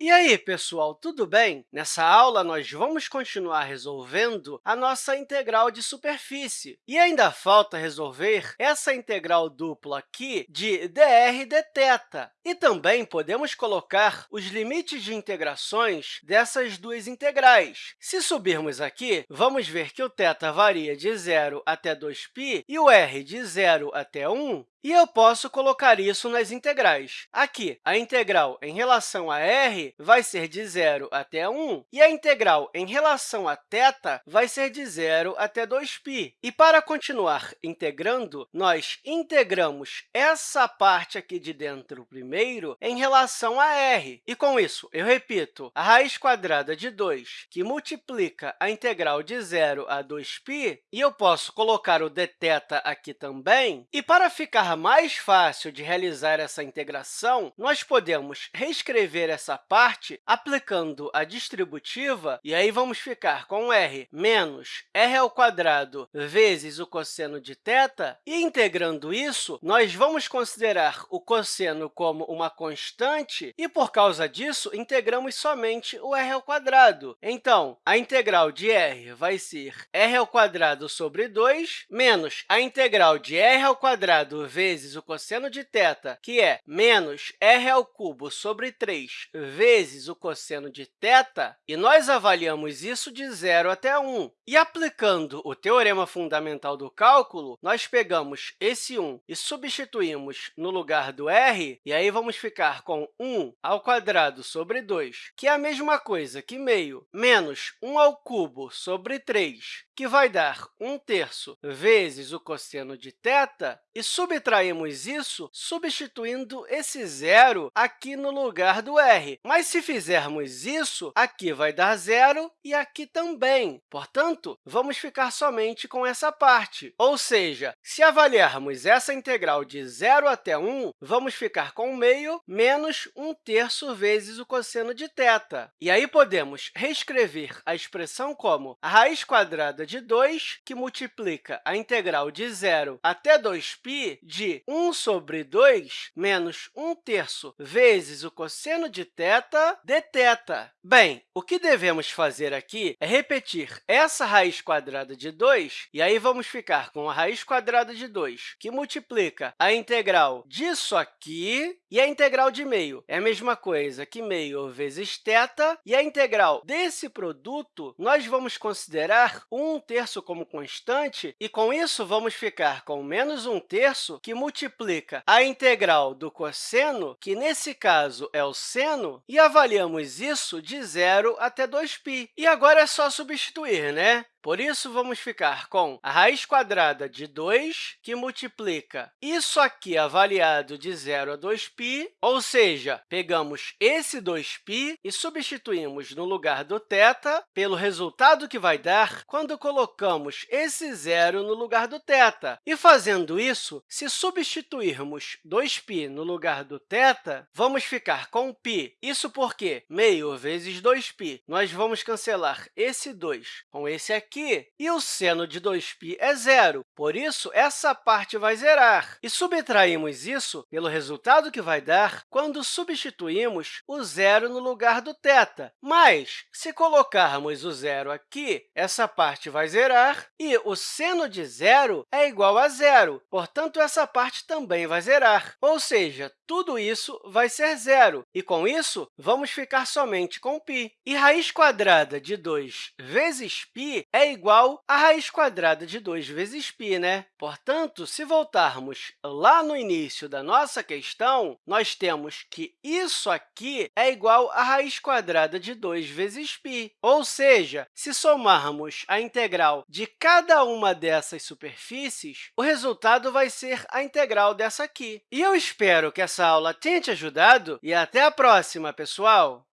E aí, pessoal, tudo bem? Nessa aula, nós vamos continuar resolvendo a nossa integral de superfície. E ainda falta resolver essa integral dupla aqui de dr dθ. E também podemos colocar os limites de integrações dessas duas integrais. Se subirmos aqui, vamos ver que o θ varia de 0 até 2π e o r de 0 até 1, e eu posso colocar isso nas integrais. Aqui, a integral em relação a r vai ser de 0 até 1, e a integral em relação a θ vai ser de 0 até 2π. E, para continuar integrando, nós integramos essa parte aqui de dentro primeiro em relação a r. E, com isso, eu repito, a raiz quadrada de 2, que multiplica a integral de 0 a 2π, e eu posso colocar o dθ aqui também. E, para ficar mais fácil de realizar essa integração, nós podemos reescrever essa parte aplicando a distributiva, e aí vamos ficar com r menos r ao quadrado vezes o cosseno de θ, e integrando isso, nós vamos considerar o cosseno como uma constante, e, por causa disso, integramos somente o r ao quadrado. Então, a integral de r vai ser r ao quadrado sobre 2 menos a integral de r ao quadrado vezes vezes o cosseno de θ, que é menos r ao cubo sobre 3 vezes o cosseno de θ, e nós avaliamos isso de 0 até 1. E aplicando o teorema fundamental do cálculo, nós pegamos esse 1 e substituímos no lugar do r, e aí vamos ficar com 1 ao quadrado sobre 2, que é a mesma coisa que meio menos 1 ao cubo sobre 3, que vai dar 1 terço vezes o cosseno de θ, e subtraímos isso substituindo esse zero aqui no lugar do r. Mas, se fizermos isso, aqui vai dar zero e aqui também. Portanto, vamos ficar somente com essa parte. Ou seja, se avaliarmos essa integral de 0 até 1, vamos ficar com meio menos 1 terço vezes o cosseno de θ. E aí podemos reescrever a expressão como a raiz quadrada de 2, que multiplica a integral de 0 até 2π de 1 sobre 2 menos 1 terço vezes o cosseno de θ dθ. Bem, o que devemos fazer aqui é repetir essa raiz quadrada de 2, e aí vamos ficar com a raiz quadrada de 2, que multiplica a integral disso aqui, e a integral de meio é a mesma coisa que meio vezes θ, e a integral desse produto nós vamos considerar 1 terço como constante, e com isso vamos ficar com menos 1 terço, que multiplica a integral do cosseno, que nesse caso é o seno, e avaliamos isso de 0 até 2π. E agora é só substituir, né? Por isso, vamos ficar com a raiz quadrada de 2, que multiplica isso aqui avaliado de 0 a 2π, ou seja, pegamos esse 2π e substituímos no lugar do θ pelo resultado que vai dar quando colocamos esse zero no lugar do θ. E, fazendo isso, se substituirmos 2π no lugar do θ, vamos ficar com π. Isso porque meio vezes 2π, nós vamos cancelar esse 2 com esse aqui, aqui, e o seno de 2π é zero. Por isso, essa parte vai zerar. E subtraímos isso pelo resultado que vai dar quando substituímos o zero no lugar do θ. Mas, se colocarmos o zero aqui, essa parte vai zerar, e o seno de zero é igual a zero. Portanto, essa parte também vai zerar. Ou seja, tudo isso vai ser zero. E, com isso, vamos ficar somente com π. E raiz quadrada de 2 vezes π é igual a raiz quadrada de 2 vezes π, né? Portanto, se voltarmos lá no início da nossa questão, nós temos que isso aqui é igual a raiz quadrada de 2 vezes π. Ou seja, se somarmos a integral de cada uma dessas superfícies, o resultado vai ser a integral dessa aqui. E eu espero que essa aula tenha te ajudado e até a próxima, pessoal!